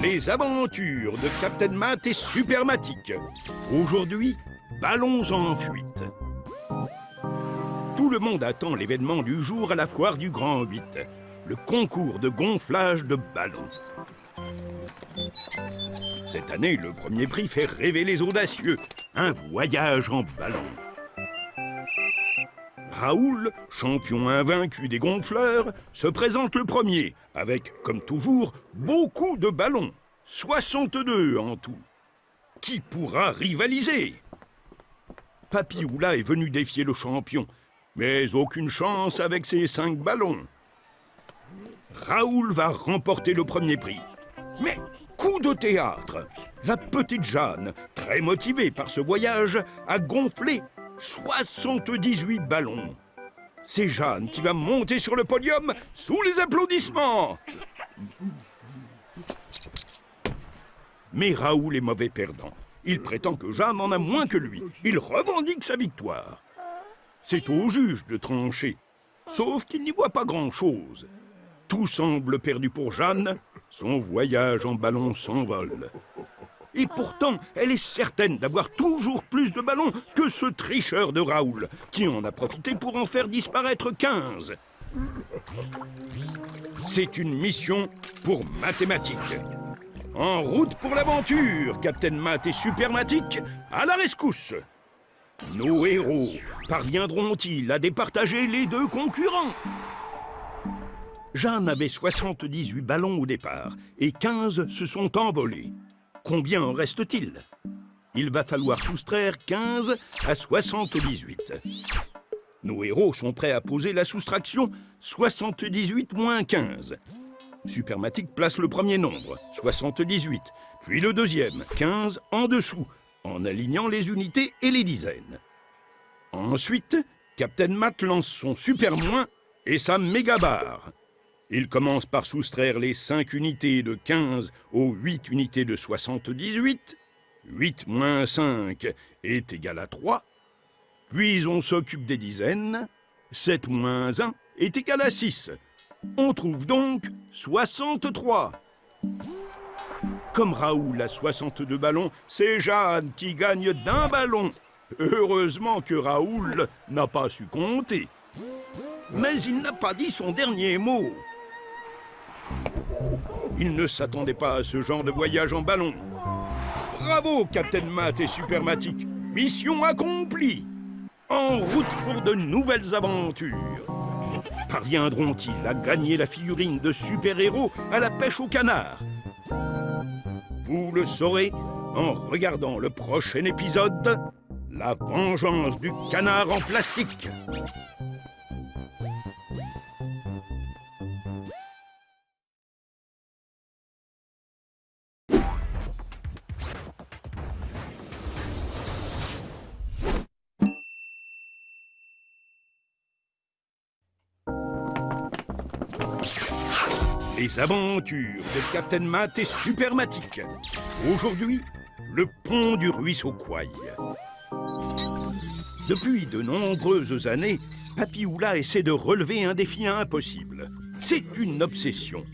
Les aventures de Captain Matt et Supermatic. Aujourd'hui, ballons en fuite. Tout le monde attend l'événement du jour à la foire du Grand 8, le concours de gonflage de ballons. Cette année, le premier prix fait rêver les audacieux, un voyage en ballon. Raoul, champion invaincu des gonfleurs, se présente le premier, avec, comme toujours, beaucoup de ballons. 62 en tout. Qui pourra rivaliser? Papy est venu défier le champion, mais aucune chance avec ses cinq ballons. Raoul va remporter le premier prix. Mais coup de théâtre La petite Jeanne, très motivée par ce voyage, a gonflé 78 ballons. C'est Jeanne qui va monter sur le podium sous les applaudissements. Mais Raoul est mauvais perdant. Il prétend que Jeanne en a moins que lui. Il revendique sa victoire. C'est au juge de trancher. Sauf qu'il n'y voit pas grand-chose. Tout semble perdu pour Jeanne. Son voyage en ballon s'envole. Et pourtant, elle est certaine d'avoir toujours plus de ballons que ce tricheur de Raoul, qui en a profité pour en faire disparaître 15. C'est une mission pour mathématiques. En route pour l'aventure, Captain Math et Supermatic, à la rescousse Nos héros parviendront-ils à départager les deux concurrents? Jeanne avait 78 ballons au départ, et 15 se sont envolés. Combien en reste-t-il? Il va falloir soustraire 15 à 78. Nos héros sont prêts à poser la soustraction 78 moins 15. Supermatic place le premier nombre, 78, puis le deuxième, 15, en dessous, en alignant les unités et les dizaines. Ensuite, Captain Matt lance son super moins et sa méga barre. Il commence par soustraire les 5 unités de 15 aux 8 unités de 78. 8 moins 5 est égal à 3. Puis on s'occupe des dizaines. 7 moins 1 est égal à 6. On trouve donc 63. Comme Raoul a 62 ballons, c'est Jeanne qui gagne d'un ballon. Heureusement que Raoul n'a pas su compter. Mais il n'a pas dit son dernier mot. Il ne s'attendait pas à ce genre de voyage en ballon. Bravo, Captain Matt et Supermatic. Mission accomplie. En route pour de nouvelles aventures. Parviendront-ils à gagner la figurine de super-héros à la pêche au canard Vous le saurez en regardant le prochain épisode La vengeance du canard en plastique Les aventures de Captain Matt et Supermatic. Aujourd'hui, le pont du ruisseau Quaille. Depuis de nombreuses années, Papy Oula essaie de relever un défi impossible. C'est une obsession.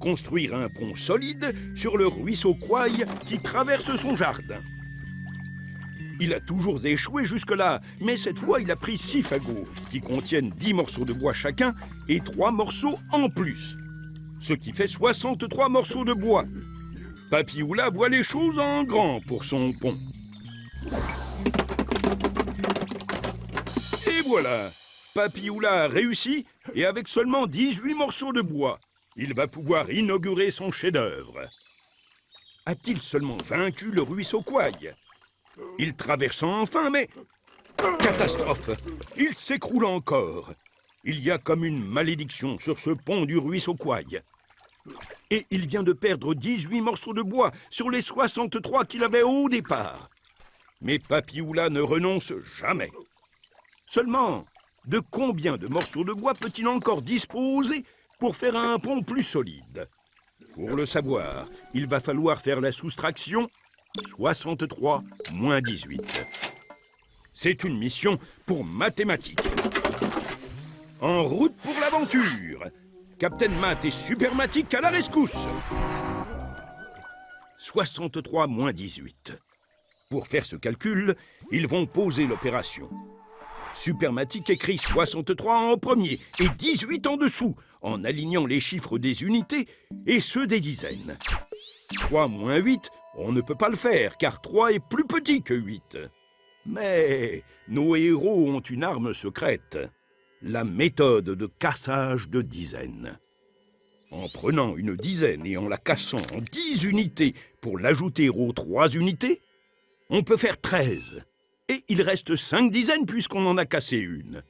Construire un pont solide sur le ruisseau Quaille qui traverse son jardin. Il a toujours échoué jusque-là, mais cette fois il a pris six fagots, qui contiennent 10 morceaux de bois chacun et trois morceaux en plus ce qui fait 63 morceaux de bois. Papioula voit les choses en grand pour son pont. Et voilà Papioula a réussi, et avec seulement 18 morceaux de bois, il va pouvoir inaugurer son chef-d'œuvre. A-t-il seulement vaincu le ruisseau Quaille Il traverse enfin, mais... Catastrophe Il s'écroule encore il y a comme une malédiction sur ce pont du ruisseau Quaille. Et il vient de perdre 18 morceaux de bois sur les 63 qu'il avait au départ. Mais Papioula ne renonce jamais. Seulement, de combien de morceaux de bois peut-il encore disposer pour faire un pont plus solide? Pour le savoir, il va falloir faire la soustraction 63 moins 18. C'est une mission pour mathématiques. En route pour l'aventure Captain Matt et Supermatic à la rescousse 63 moins 18. Pour faire ce calcul, ils vont poser l'opération. Supermatic écrit 63 en premier et 18 en dessous, en alignant les chiffres des unités et ceux des dizaines. 3 moins 8, on ne peut pas le faire, car 3 est plus petit que 8. Mais nos héros ont une arme secrète, la méthode de cassage de dizaines. En prenant une dizaine et en la cassant en 10 unités pour l'ajouter aux 3 unités, on peut faire 13. Et il reste 5 dizaines puisqu'on en a cassé une.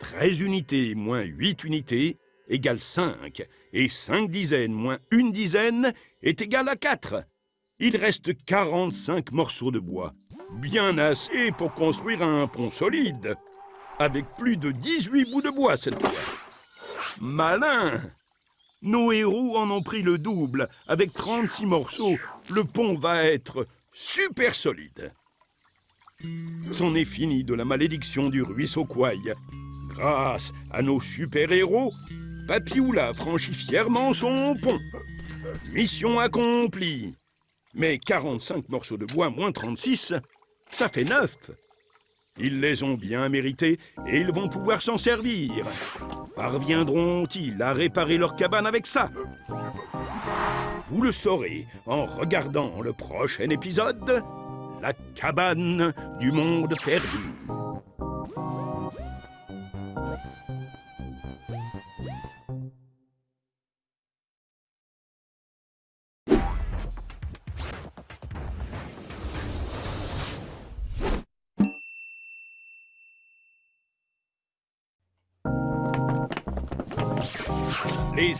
13 unités moins 8 unités égale 5. Et 5 dizaines moins une dizaine est égal à 4. Il reste 45 morceaux de bois. Bien assez pour construire un pont solide. Avec plus de 18 bouts de bois cette fois. Malin Nos héros en ont pris le double. Avec 36 morceaux, le pont va être super solide. C'en est fini de la malédiction du ruisseau Kouaï. Grâce à nos super-héros, Papioula franchit fièrement son pont. Mission accomplie. Mais 45 morceaux de bois moins 36, ça fait 9. Ils les ont bien mérités et ils vont pouvoir s'en servir. Parviendront-ils à réparer leur cabane avec ça? Vous le saurez en regardant le prochain épisode, La cabane du monde perdu.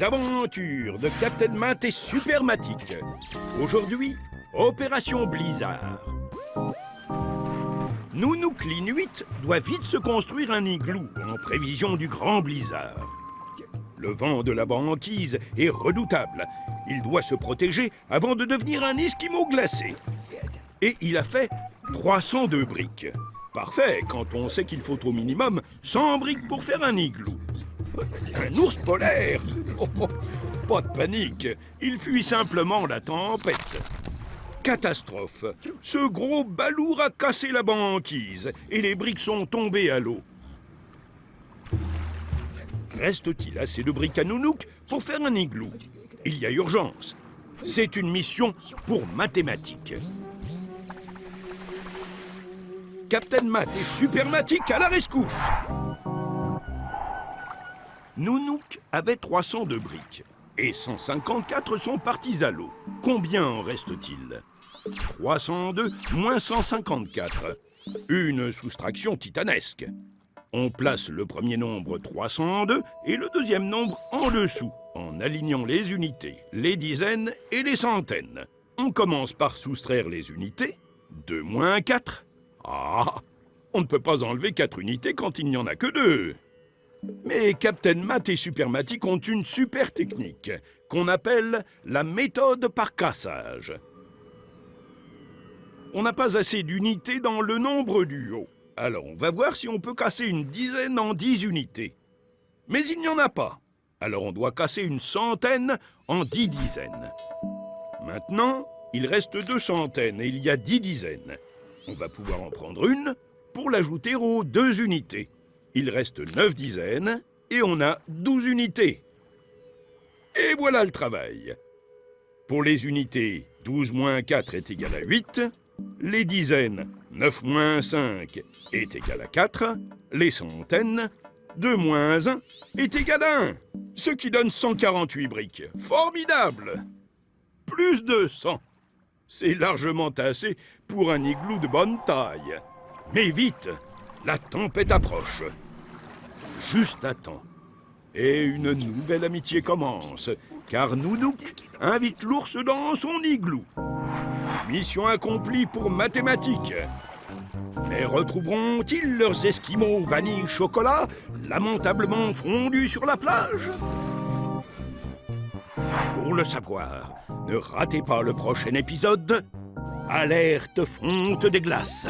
Aventures de Captain Matt et Supermatic. Aujourd'hui, Opération Blizzard. Nounouk 8 doit vite se construire un igloo en prévision du grand blizzard. Le vent de la banquise est redoutable. Il doit se protéger avant de devenir un esquimau glacé. Et il a fait 302 briques. Parfait quand on sait qu'il faut au minimum 100 briques pour faire un igloo. Un ours polaire oh, oh, Pas de panique, il fuit simplement la tempête. Catastrophe Ce gros balourd a cassé la banquise et les briques sont tombées à l'eau. Reste-t-il assez de briques à Nounouk pour faire un igloo? Il y a urgence. C'est une mission pour mathématiques. Captain Math et Supermatic à la rescousse Nounouk avait 302 briques et 154 sont partis à l'eau. Combien en reste-t-il? 302 moins 154. Une soustraction titanesque. On place le premier nombre 302 et le deuxième nombre en dessous, en alignant les unités, les dizaines et les centaines. On commence par soustraire les unités. 2 moins 4. Ah On ne peut pas enlever 4 unités quand il n'y en a que 2. Mais Captain Matt et Supermatic ont une super technique qu'on appelle la méthode par cassage. On n'a pas assez d'unités dans le nombre du haut. Alors on va voir si on peut casser une dizaine en dix unités. Mais il n'y en a pas. Alors on doit casser une centaine en dix dizaines. Maintenant, il reste deux centaines et il y a dix dizaines. On va pouvoir en prendre une pour l'ajouter aux deux unités. Il reste 9 dizaines et on a 12 unités. Et voilà le travail. Pour les unités, 12 moins 4 est égal à 8. Les dizaines, 9 moins 5 est égal à 4. Les centaines, 2 moins 1 est égal à 1. Ce qui donne 148 briques. Formidable Plus de 100. C'est largement assez pour un igloo de bonne taille. Mais vite La tempête approche juste à temps. Et une nouvelle amitié commence, car Nounouk invite l'ours dans son igloo. Mission accomplie pour mathématiques. Mais retrouveront-ils leurs esquimaux vanille chocolat lamentablement fondus sur la plage? Pour le savoir, ne ratez pas le prochain épisode. Alerte fonte des glaces.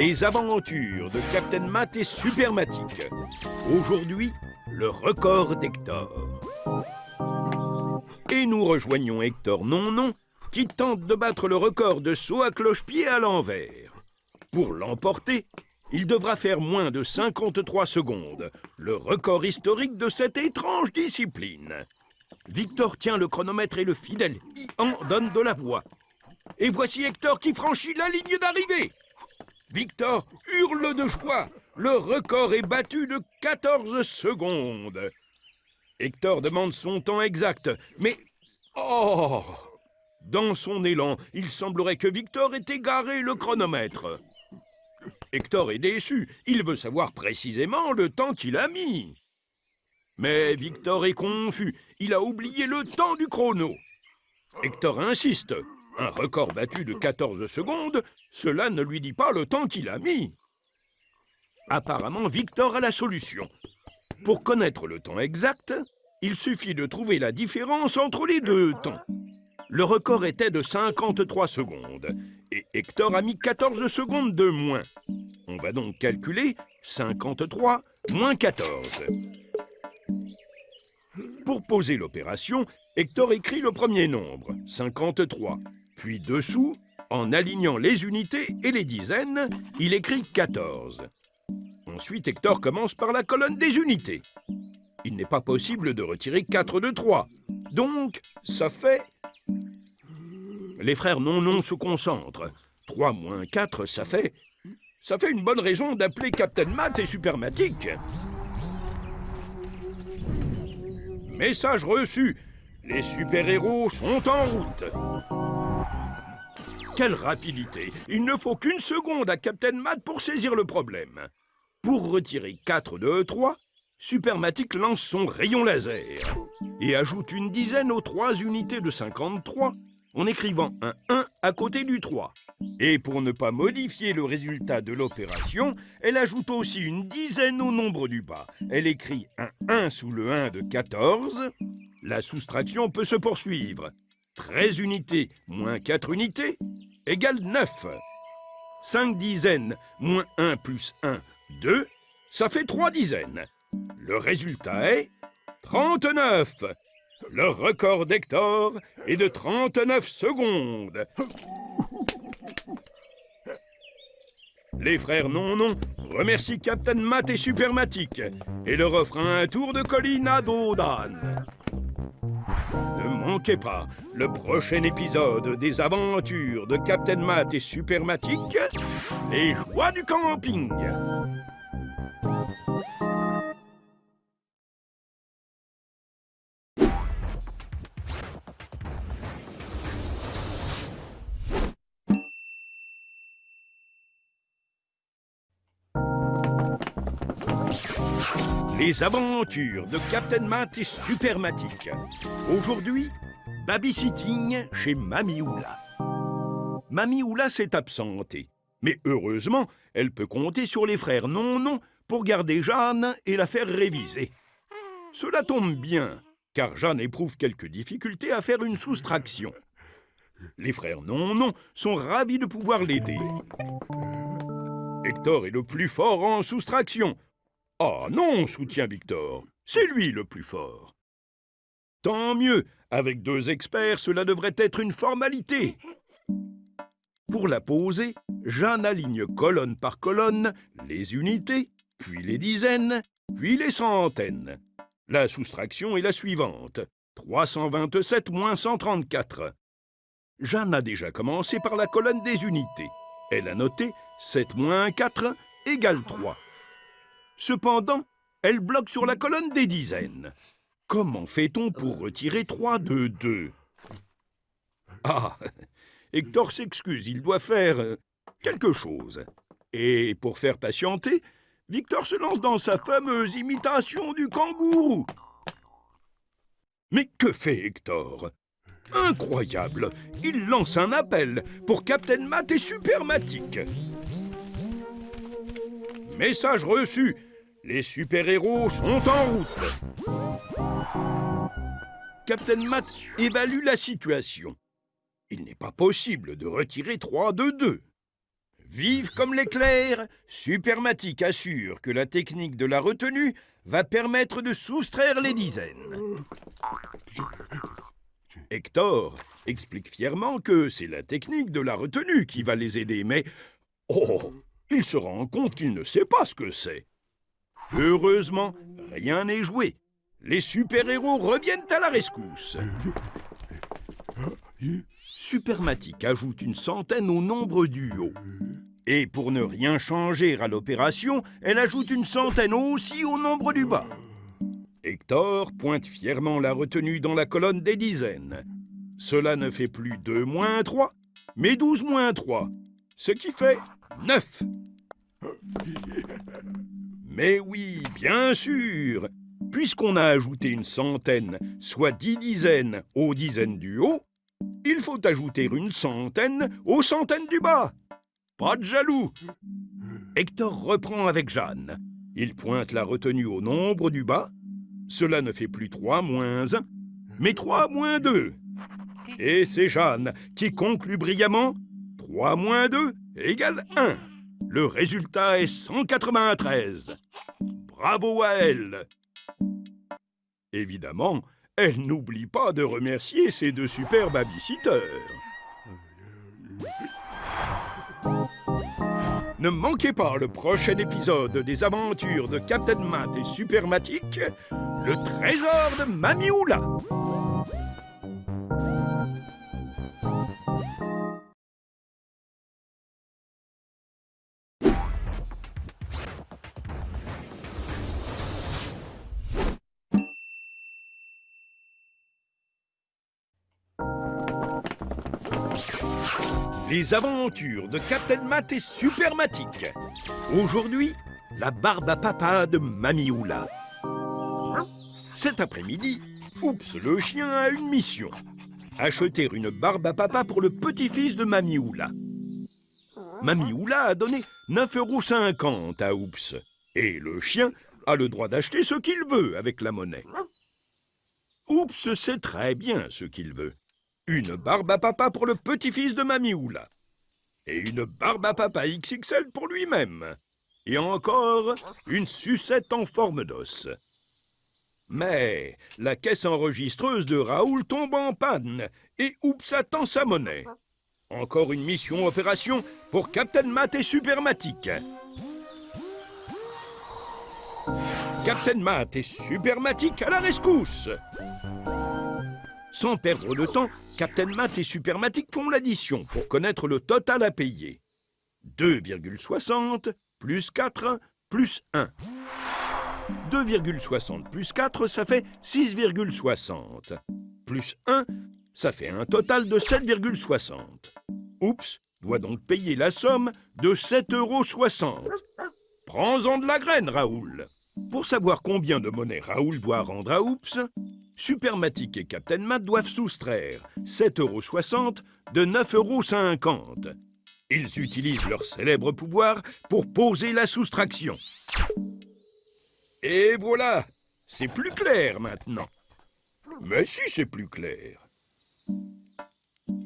Les aventures de Captain Matt et Supermatic. Aujourd'hui, le record d'Hector. Et nous rejoignons Hector Non-Non, qui tente de battre le record de saut à cloche-pied à l'envers. Pour l'emporter, il devra faire moins de 53 secondes, le record historique de cette étrange discipline. Victor tient le chronomètre et le fidèle en donne de la voix. Et voici Hector qui franchit la ligne d'arrivée. Victor hurle de joie. Le record est battu de 14 secondes. Hector demande son temps exact, mais... Oh Dans son élan, il semblerait que Victor ait égaré le chronomètre. Hector est déçu. Il veut savoir précisément le temps qu'il a mis. Mais Victor est confus. Il a oublié le temps du chrono. Hector insiste. Un record battu de 14 secondes, cela ne lui dit pas le temps qu'il a mis. Apparemment, Victor a la solution. Pour connaître le temps exact, il suffit de trouver la différence entre les deux temps. Le record était de 53 secondes et Hector a mis 14 secondes de moins. On va donc calculer 53 moins 14. Pour poser l'opération, Hector écrit le premier nombre, 53. Puis dessous, en alignant les unités et les dizaines, il écrit 14. Ensuite, Hector commence par la colonne des unités. Il n'est pas possible de retirer 4 de 3. Donc, ça fait... Les frères non-non se concentrent. 3 moins 4, ça fait... Ça fait une bonne raison d'appeler Captain Matt et Supermatic. Message reçu. Les super-héros sont en route. Quelle rapidité Il ne faut qu'une seconde à Captain Matt pour saisir le problème. Pour retirer 4 de 3, Supermatic lance son rayon laser et ajoute une dizaine aux 3 unités de 53 en écrivant un 1 à côté du 3. Et pour ne pas modifier le résultat de l'opération, elle ajoute aussi une dizaine au nombre du bas. Elle écrit un 1 sous le 1 de 14. La soustraction peut se poursuivre. 13 unités moins 4 unités égale 9. 5 dizaines moins 1 plus 1, 2. Ça fait 3 dizaines. Le résultat est 39 le record d'Hector est de 39 secondes. Les frères Non-Non remercient Captain Matt et Supermatic et leur offrent un tour de colline à Dodan. Ne manquez pas le prochain épisode des aventures de Captain Matt et Supermatic, les joies du camping. Les aventures de Captain Matt et Supermatic. Aujourd'hui, babysitting chez Mamie Oula. Mamie Oula s'est absentée. Mais heureusement, elle peut compter sur les frères non-non pour garder Jeanne et la faire réviser. Cela tombe bien, car Jeanne éprouve quelques difficultés à faire une soustraction. Les frères non-non sont ravis de pouvoir l'aider. Hector est le plus fort en soustraction, ah non, soutient Victor, c'est lui le plus fort. Tant mieux, avec deux experts, cela devrait être une formalité. Pour la poser, Jeanne aligne colonne par colonne les unités, puis les dizaines, puis les centaines. La soustraction est la suivante. 327 moins 134. Jeanne a déjà commencé par la colonne des unités. Elle a noté 7 moins 4 égale 3. Cependant, elle bloque sur la colonne des dizaines. Comment fait-on pour retirer 3 de 2 Ah Hector s'excuse, il doit faire euh, quelque chose. Et pour faire patienter, Victor se lance dans sa fameuse imitation du kangourou. Mais que fait Hector? Incroyable Il lance un appel pour Captain Matt et Supermatic. Message reçu les super-héros sont en route Captain Matt évalue la situation. Il n'est pas possible de retirer 3 de 2. Vive comme l'éclair, Supermatic assure que la technique de la retenue va permettre de soustraire les dizaines. Hector explique fièrement que c'est la technique de la retenue qui va les aider, mais... Oh Il se rend compte qu'il ne sait pas ce que c'est. Heureusement, rien n'est joué. Les super-héros reviennent à la rescousse. Supermatic ajoute une centaine au nombre du haut. Et pour ne rien changer à l'opération, elle ajoute une centaine aussi au nombre du bas. Hector pointe fièrement la retenue dans la colonne des dizaines. Cela ne fait plus 2 moins 3, mais 12 moins 3, ce qui fait 9. Mais oui, bien sûr Puisqu'on a ajouté une centaine, soit dix dizaines aux dizaines du haut, il faut ajouter une centaine aux centaines du bas. Pas de jaloux Hector reprend avec Jeanne. Il pointe la retenue au nombre du bas. Cela ne fait plus 3 moins 1, mais 3 moins 2. Et c'est Jeanne qui conclut brillamment 3 moins 2 égale 1. Le résultat est 193. Bravo à elle Évidemment, elle n'oublie pas de remercier ses deux super babysitters. Ne manquez pas le prochain épisode des aventures de Captain Matt et Supermatic, le trésor de Mamie Les aventures de Captain Matt et Supermatic. Aujourd'hui, la barbe à papa de Mamie Oula. Cet après-midi, Oups le chien a une mission. Acheter une barbe à papa pour le petit-fils de Mamie Oula. Mamie Oula a donné 9,50 euros à Oups. Et le chien a le droit d'acheter ce qu'il veut avec la monnaie. Oups sait très bien ce qu'il veut. Une barbe à papa pour le petit-fils de Mamie Oula. Et une barbe à papa XXL pour lui-même. Et encore une sucette en forme d'os. Mais la caisse enregistreuse de Raoul tombe en panne et oups attend sa monnaie. Encore une mission opération pour Captain Matt et Supermatic. Captain Matt et Supermatic à la rescousse sans perdre de temps, Captain Matt et Supermatic font l'addition pour connaître le total à payer. 2,60 plus 4 plus 1. 2,60 plus 4, ça fait 6,60. Plus 1, ça fait un total de 7,60. Oups doit donc payer la somme de 7,60 euros. Prends-en de la graine, Raoul. Pour savoir combien de monnaie Raoul doit rendre à Oups, Supermatic et Captain Matt doivent soustraire 7,60€ de 9,50€. Ils utilisent leur célèbre pouvoir pour poser la soustraction. Et voilà C'est plus clair maintenant. Mais si c'est plus clair.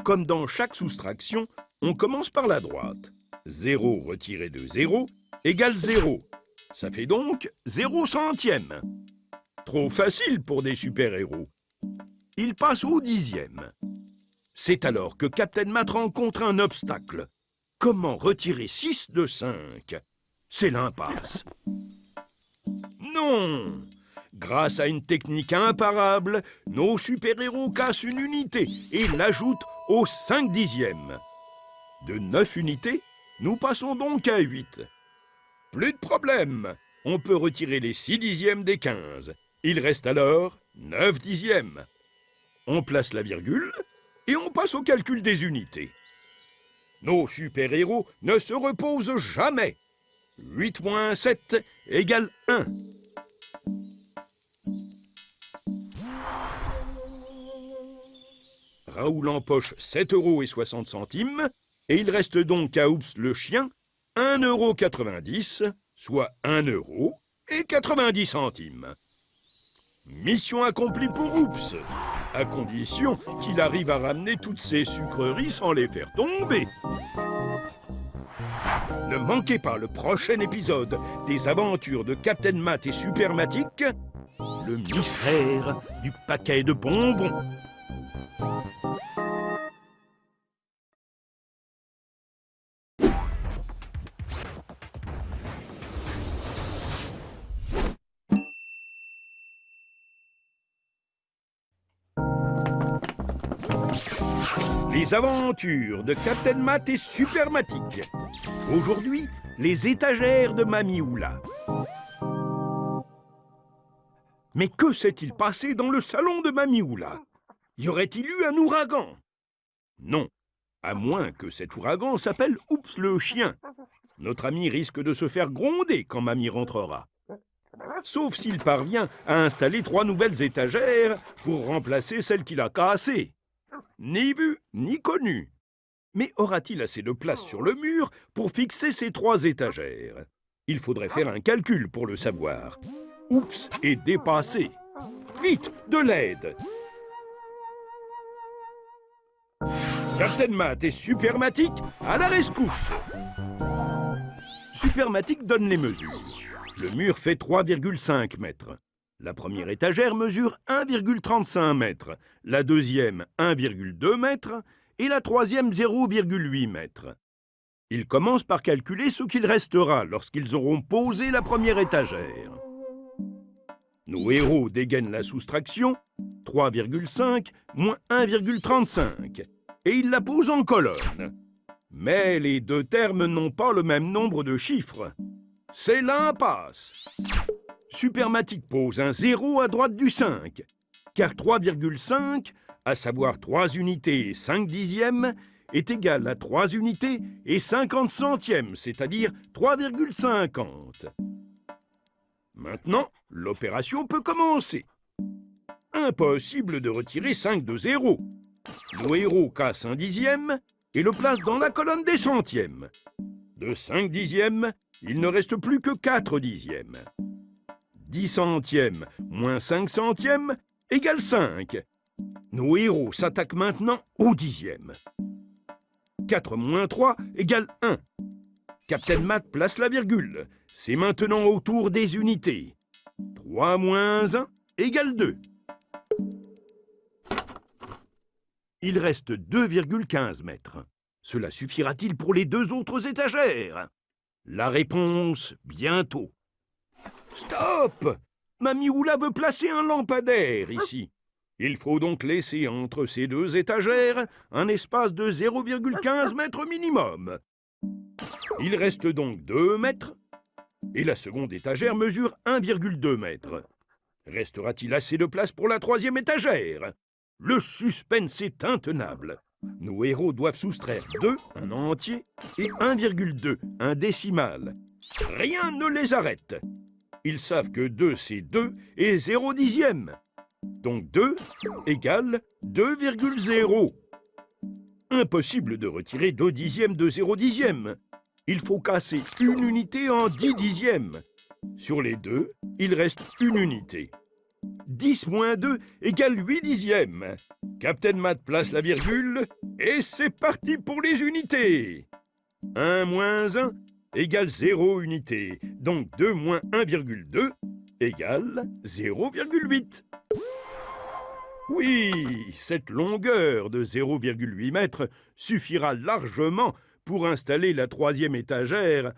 Comme dans chaque soustraction, on commence par la droite. 0 retiré de 0 égale 0. Ça fait donc 0 centième. Trop facile pour des super-héros. Il passe au dixième. C'est alors que Captain Matt rencontre un obstacle. Comment retirer 6 de 5 C'est l'impasse. Non Grâce à une technique imparable, nos super-héros cassent une unité et l'ajoutent au 5 dixièmes. De 9 unités, nous passons donc à 8. Plus de problème On peut retirer les 6 dixièmes des 15 il reste alors 9 dixièmes. On place la virgule et on passe au calcul des unités. Nos super-héros ne se reposent jamais. 8 moins 7 égale 1. Raoul empoche 7 euros et 60 centimes et il reste donc à Oups le chien 1,90 euro, soit 1 euro et 90 centimes. Mission accomplie pour Oups, à condition qu'il arrive à ramener toutes ces sucreries sans les faire tomber. Ne manquez pas le prochain épisode des aventures de Captain Matt et Supermatic, le mystère du paquet de bonbons. Les aventures de Captain Matt et Supermatic. Aujourd'hui, les étagères de Mamie Oula. Mais que s'est-il passé dans le salon de Mamie Oula? Y aurait-il eu un ouragan? Non, à moins que cet ouragan s'appelle Oups le chien. Notre ami risque de se faire gronder quand Mamie rentrera. Sauf s'il parvient à installer trois nouvelles étagères pour remplacer celles qu'il a cassées. Ni vu, ni connu. Mais aura-t-il assez de place sur le mur pour fixer ces trois étagères? Il faudrait faire un calcul pour le savoir. Oups est dépassé. Vite, de l'aide Captain Matt et Supermatic à la rescousse Supermatic donne les mesures. Le mur fait 3,5 mètres. La première étagère mesure 1,35 mètres, la deuxième 1,2 mètres et la troisième 0,8 mètres. Ils commencent par calculer ce qu'il restera lorsqu'ils auront posé la première étagère. Nos héros dégainent la soustraction, 3,5 moins 1,35, et ils la posent en colonne. Mais les deux termes n'ont pas le même nombre de chiffres. C'est l'impasse. Supermatic pose un 0 à droite du 5, car 3,5, à savoir 3 unités et 5 dixièmes, est égal à 3 unités et 50 centièmes, c'est-à-dire 3,50. Maintenant, l'opération peut commencer. Impossible de retirer 5 de 0. Nos héros cassent un dixième et le placent dans la colonne des centièmes. De 5 dixièmes, il ne reste plus que 4 dixièmes. 10 centièmes moins 5 centièmes égale 5. Nos héros s'attaquent maintenant au dixième. 4 moins 3 égale 1. Captain Matt place la virgule. C'est maintenant au tour des unités. 3 moins 1 égale 2. Il reste 2,15 mètres. Cela suffira-t-il pour les deux autres étagères? La réponse, bientôt. Stop Mamie Oula veut placer un lampadaire ici. Il faut donc laisser entre ces deux étagères un espace de 0,15 mètres minimum. Il reste donc 2 mètres et la seconde étagère mesure 1,2 mètres. Restera-t-il assez de place pour la troisième étagère? Le suspense est intenable. Nos héros doivent soustraire 2, un entier, et 1,2, un décimal. Rien ne les arrête ils savent que 2 c'est 2 et 0 dixième. Donc 2 égale 2,0. Impossible de retirer 2 dixièmes de 0 dixième. Il faut casser une unité en 10 dixièmes. Sur les deux, il reste une unité. 10 moins 2 égale 8 dixièmes. Captain Matt place la virgule et c'est parti pour les unités. 1 moins 1 égale 0 unité. Donc 2 moins 1,2 égale 0,8. Oui, cette longueur de 0,8 mètres suffira largement pour installer la troisième étagère.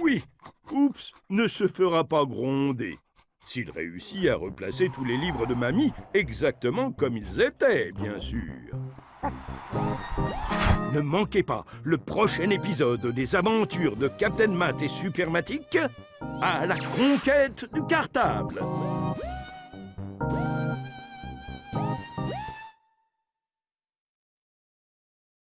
Oui, Oups ne se fera pas gronder s'il réussit à replacer tous les livres de mamie exactement comme ils étaient, bien sûr. Ne manquez pas le prochain épisode des aventures de Captain Matt et Supermatic à la conquête du cartable.